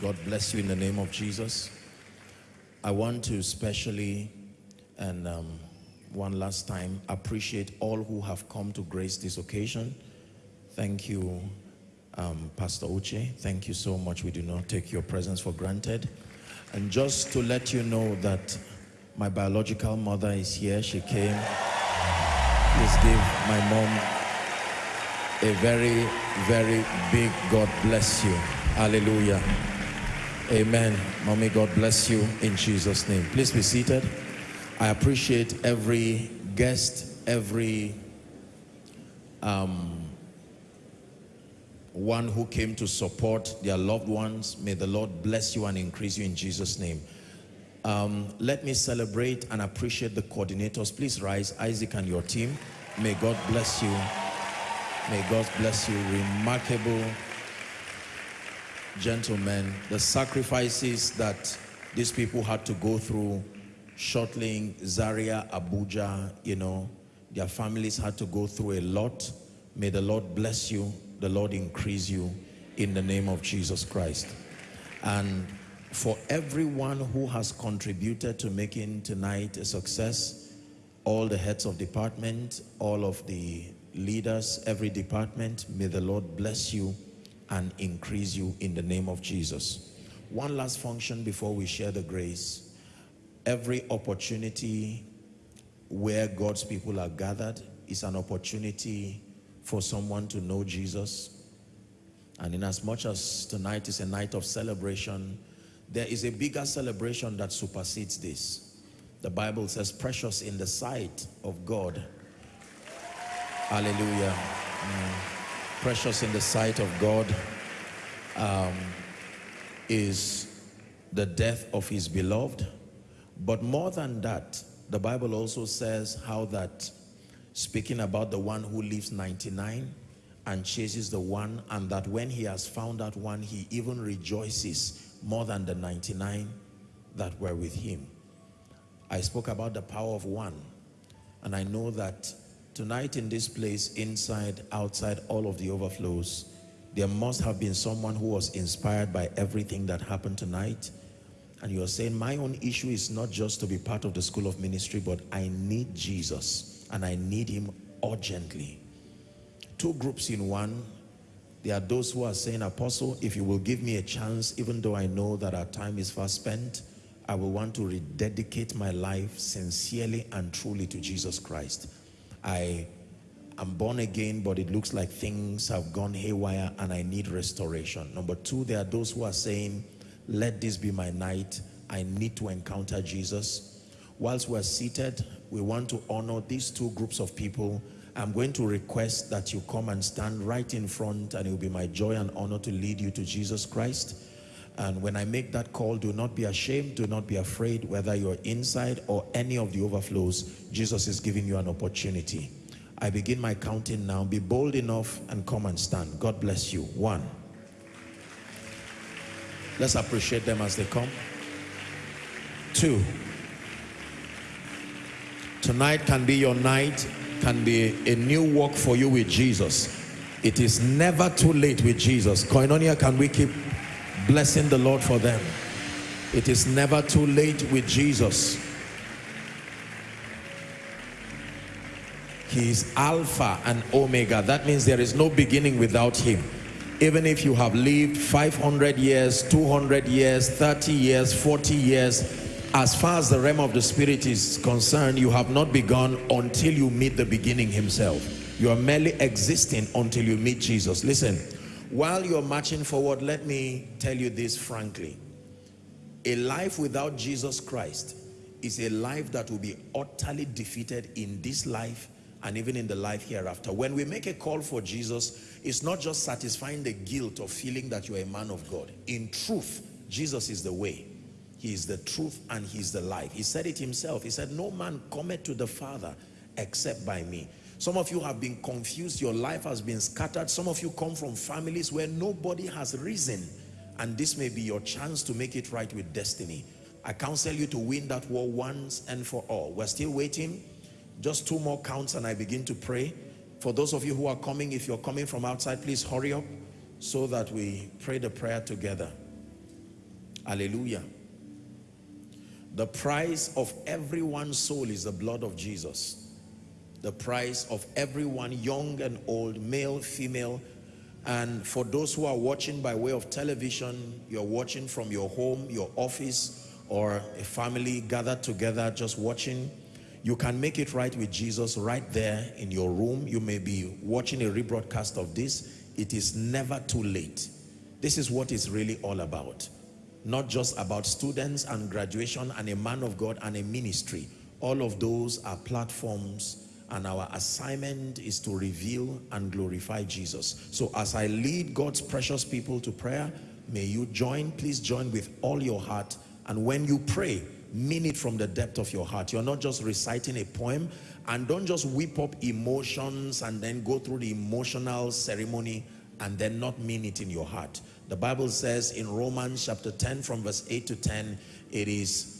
God bless you in the name of Jesus. I want to especially and um, one last time appreciate all who have come to grace this occasion. Thank you, um, Pastor Uche. Thank you so much. We do not take your presence for granted. And just to let you know that my biological mother is here. She came. Please give my mom a very, very big God bless you. Hallelujah. Amen. Mommy, God bless you in Jesus' name. Please be seated. I appreciate every guest, every um, one who came to support their loved ones. May the Lord bless you and increase you in Jesus' name. Um, let me celebrate and appreciate the coordinators. Please rise, Isaac and your team. May God bless you. May God bless you. Remarkable gentlemen. The sacrifices that these people had to go through, shuttling Zaria, Abuja, you know, their families had to go through a lot. May the Lord bless you. The Lord increase you in the name of Jesus Christ. And for everyone who has contributed to making tonight a success, all the heads of department, all of the leaders, every department, may the Lord bless you and increase you in the name of Jesus. One last function before we share the grace. Every opportunity where God's people are gathered is an opportunity for someone to know Jesus. And in as much as tonight is a night of celebration, there is a bigger celebration that supersedes this. The Bible says, precious in the sight of God. Hallelujah. Mm. Precious in the sight of God um, is the death of his beloved. But more than that, the Bible also says how that, speaking about the one who lives 99 and chases the one, and that when he has found that one, he even rejoices more than the 99 that were with him. I spoke about the power of one, and I know that tonight in this place, inside, outside, all of the overflows, there must have been someone who was inspired by everything that happened tonight. And you're saying, my own issue is not just to be part of the school of ministry, but I need Jesus and I need him urgently. Two groups in one. There are those who are saying, Apostle, if you will give me a chance, even though I know that our time is fast spent, I will want to rededicate my life sincerely and truly to Jesus Christ. I am born again, but it looks like things have gone haywire and I need restoration. Number two, there are those who are saying, let this be my night. I need to encounter Jesus. Whilst we're seated, we want to honor these two groups of people. I'm going to request that you come and stand right in front and it will be my joy and honor to lead you to Jesus Christ. And when I make that call, do not be ashamed, do not be afraid, whether you're inside or any of the overflows, Jesus is giving you an opportunity. I begin my counting now. Be bold enough and come and stand. God bless you. One. Let's appreciate them as they come. Two. Tonight can be your night, can be a new walk for you with Jesus. It is never too late with Jesus. Koinonia, can we keep blessing the Lord for them? It is never too late with Jesus. He is Alpha and Omega. That means there is no beginning without him. Even if you have lived 500 years, 200 years, 30 years, 40 years, as far as the realm of the spirit is concerned, you have not begun until you meet the beginning himself. You are merely existing until you meet Jesus. Listen, while you're marching forward, let me tell you this frankly. A life without Jesus Christ is a life that will be utterly defeated in this life and even in the life hereafter. When we make a call for Jesus, it's not just satisfying the guilt of feeling that you're a man of God. In truth, Jesus is the way. He is the truth and he's the life. He said it himself. He said, no man cometh to the Father except by me. Some of you have been confused. Your life has been scattered. Some of you come from families where nobody has risen. And this may be your chance to make it right with destiny. I counsel you to win that war once and for all. We're still waiting. Just two more counts and I begin to pray. For those of you who are coming, if you're coming from outside, please hurry up so that we pray the prayer together. Hallelujah. The price of everyone's soul is the blood of Jesus. The price of everyone, young and old, male, female, and for those who are watching by way of television, you're watching from your home, your office, or a family gathered together just watching, you can make it right with Jesus right there in your room. You may be watching a rebroadcast of this. It is never too late. This is what it's really all about. Not just about students and graduation and a man of God and a ministry. All of those are platforms and our assignment is to reveal and glorify Jesus. So as I lead God's precious people to prayer, may you join, please join with all your heart. And when you pray, mean it from the depth of your heart. You're not just reciting a poem and don't just whip up emotions and then go through the emotional ceremony and then not mean it in your heart. The Bible says in Romans chapter 10 from verse 8 to 10, it is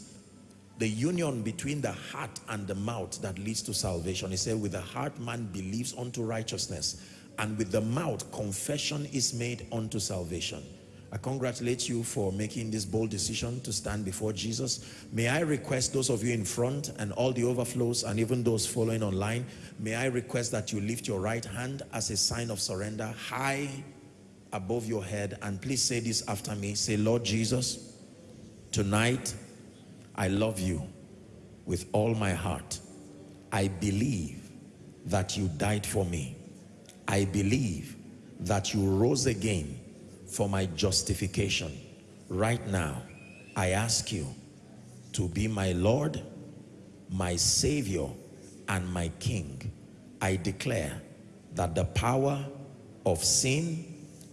the union between the heart and the mouth that leads to salvation. He said, with the heart man believes unto righteousness, and with the mouth confession is made unto salvation. I congratulate you for making this bold decision to stand before Jesus. May I request those of you in front and all the overflows and even those following online, may I request that you lift your right hand as a sign of surrender high above your head and please say this after me. Say, Lord Jesus, tonight I love you with all my heart. I believe that you died for me. I believe that you rose again for my justification. Right now, I ask you to be my Lord, my Savior, and my King. I declare that the power of sin,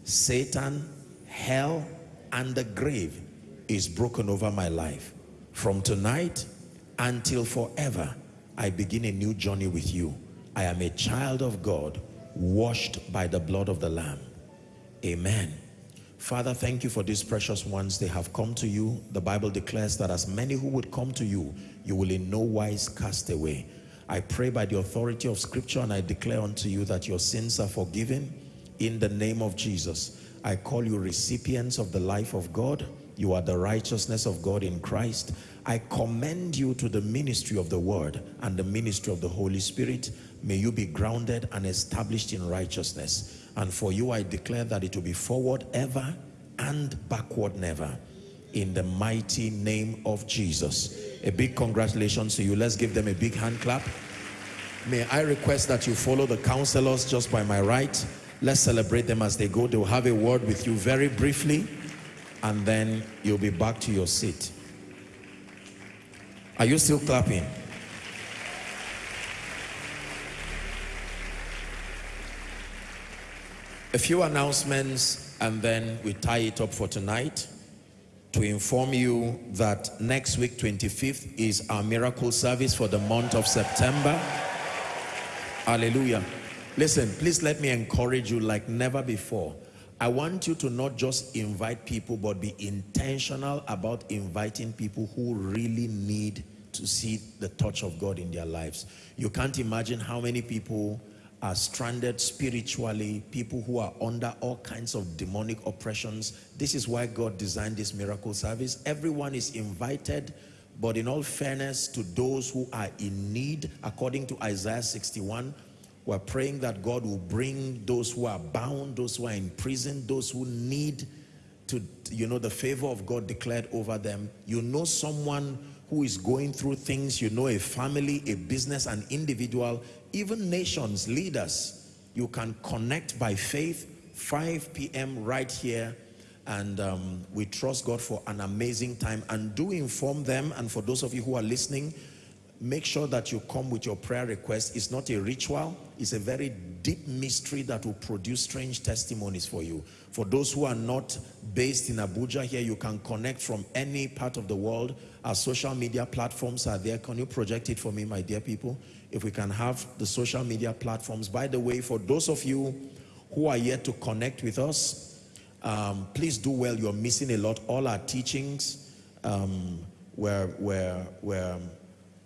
Satan, hell, and the grave is broken over my life. From tonight until forever, I begin a new journey with you. I am a child of God, washed by the blood of the Lamb. Amen. Father, thank you for these precious ones. They have come to you. The Bible declares that as many who would come to you, you will in no wise cast away. I pray by the authority of scripture and I declare unto you that your sins are forgiven in the name of Jesus. I call you recipients of the life of God you are the righteousness of God in Christ. I commend you to the ministry of the word and the ministry of the Holy Spirit. May you be grounded and established in righteousness. And for you, I declare that it will be forward ever and backward never. In the mighty name of Jesus. A big congratulations to you. Let's give them a big hand clap. May I request that you follow the counselors just by my right. Let's celebrate them as they go. They will have a word with you very briefly and then you'll be back to your seat. Are you still clapping? A few announcements and then we tie it up for tonight to inform you that next week 25th is our miracle service for the month of September. Hallelujah. Listen, please let me encourage you like never before. I want you to not just invite people, but be intentional about inviting people who really need to see the touch of God in their lives. You can't imagine how many people are stranded spiritually, people who are under all kinds of demonic oppressions. This is why God designed this miracle service. Everyone is invited, but in all fairness to those who are in need, according to Isaiah 61, we're praying that God will bring those who are bound, those who are in prison, those who need to, you know, the favor of God declared over them. You know someone who is going through things, you know a family, a business, an individual, even nations, leaders. You can connect by faith, 5 p.m. right here and um, we trust God for an amazing time and do inform them and for those of you who are listening make sure that you come with your prayer request. It's not a ritual. It's a very deep mystery that will produce strange testimonies for you. For those who are not based in Abuja here, you can connect from any part of the world. Our social media platforms are there. Can you project it for me, my dear people? If we can have the social media platforms. By the way, for those of you who are yet to connect with us, um, please do well. You're missing a lot. All our teachings um, were, were, were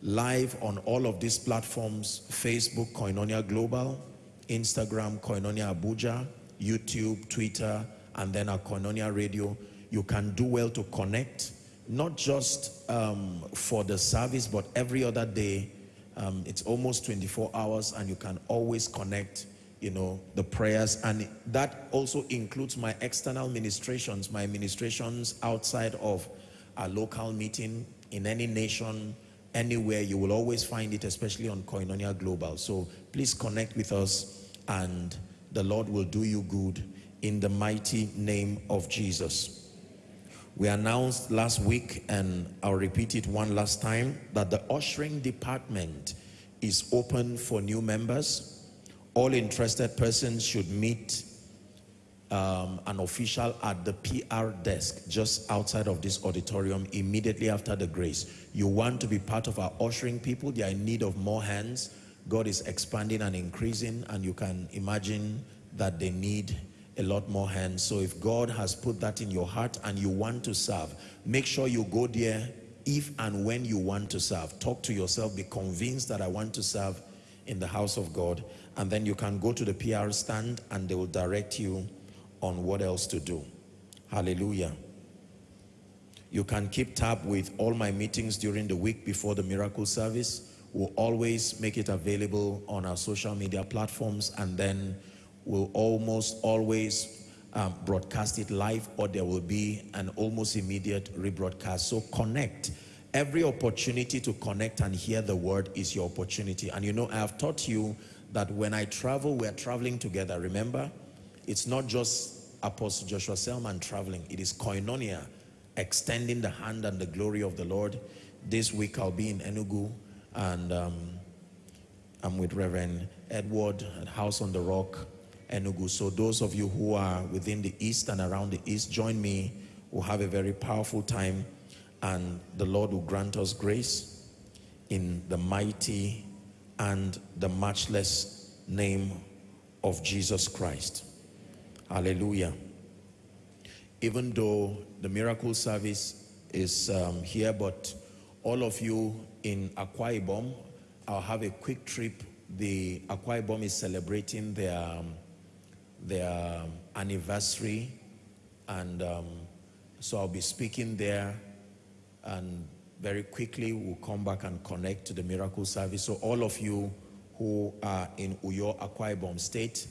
live on all of these platforms, Facebook, Koinonia Global, Instagram, Koinonia Abuja, YouTube, Twitter, and then our Koinonia Radio. you can do well to connect, not just um, for the service, but every other day. Um, it's almost 24 hours and you can always connect, you know, the prayers. And that also includes my external ministrations, my ministrations outside of a local meeting in any nation, anywhere. You will always find it, especially on Koinonia Global. So please connect with us and the Lord will do you good in the mighty name of Jesus. We announced last week, and I'll repeat it one last time, that the ushering department is open for new members. All interested persons should meet um, an official at the PR desk just outside of this auditorium immediately after the grace. You want to be part of our ushering people. They are in need of more hands. God is expanding and increasing and you can imagine that they need a lot more hands. So if God has put that in your heart and you want to serve, make sure you go there if and when you want to serve. Talk to yourself, be convinced that I want to serve in the house of God. And then you can go to the PR stand and they will direct you on what else to do. Hallelujah. You can keep tab with all my meetings during the week before the miracle service. We'll always make it available on our social media platforms and then we will almost always um, broadcast it live or there will be an almost immediate rebroadcast. So connect. Every opportunity to connect and hear the word is your opportunity. And you know, I have taught you that when I travel, we're traveling together. Remember, it's not just Apostle Joshua Selman traveling. It is koinonia, extending the hand and the glory of the Lord. This week I'll be in Enugu and um, I'm with Reverend Edward at House on the Rock Enugu. So those of you who are within the east and around the east, join me. We'll have a very powerful time and the Lord will grant us grace in the mighty and the matchless name of Jesus Christ. Hallelujah. Even though the miracle service is um, here, but all of you in Akwa Ibom, I'll have a quick trip. The Akwa Ibom is celebrating their um, their anniversary and um, so I'll be speaking there and very quickly we'll come back and connect to the miracle service. So all of you who are in Uyo, Akwa Ibom State,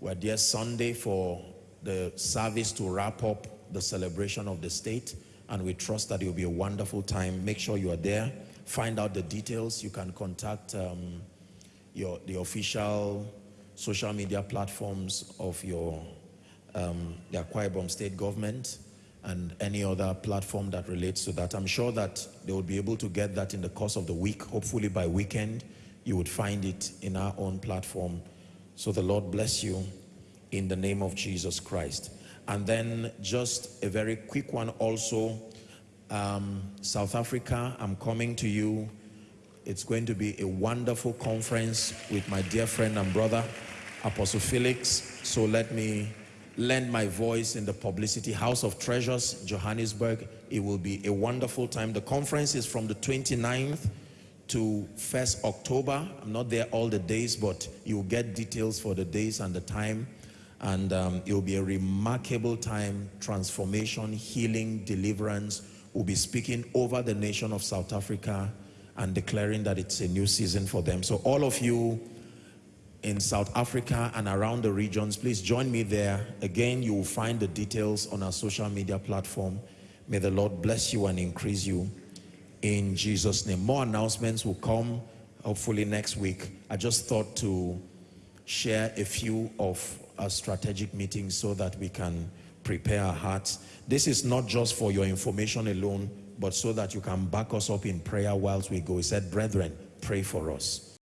we're there Sunday for the service to wrap up the celebration of the state and we trust that it will be a wonderful time. Make sure you are there. Find out the details. You can contact um, your the official social media platforms of your um, the Akwa Ibom state government and any other platform that relates to that. I'm sure that they will be able to get that in the course of the week. Hopefully by weekend, you would find it in our own platform. So the Lord bless you in the name of Jesus Christ. And then just a very quick one also, um, South Africa, I'm coming to you. It's going to be a wonderful conference with my dear friend and brother, Apostle Felix. So let me lend my voice in the publicity House of Treasures, Johannesburg. It will be a wonderful time. The conference is from the 29th to 1st October. I'm not there all the days, but you'll get details for the days and the time. And um, it will be a remarkable time, transformation, healing, deliverance. We'll be speaking over the nation of South Africa and declaring that it's a new season for them. So all of you in South Africa and around the regions, please join me there. Again, you will find the details on our social media platform. May the Lord bless you and increase you in Jesus' name. More announcements will come hopefully next week. I just thought to share a few of our strategic meetings so that we can prepare our hearts. This is not just for your information alone, but so that you can back us up in prayer whilst we go. He said, brethren, pray for us.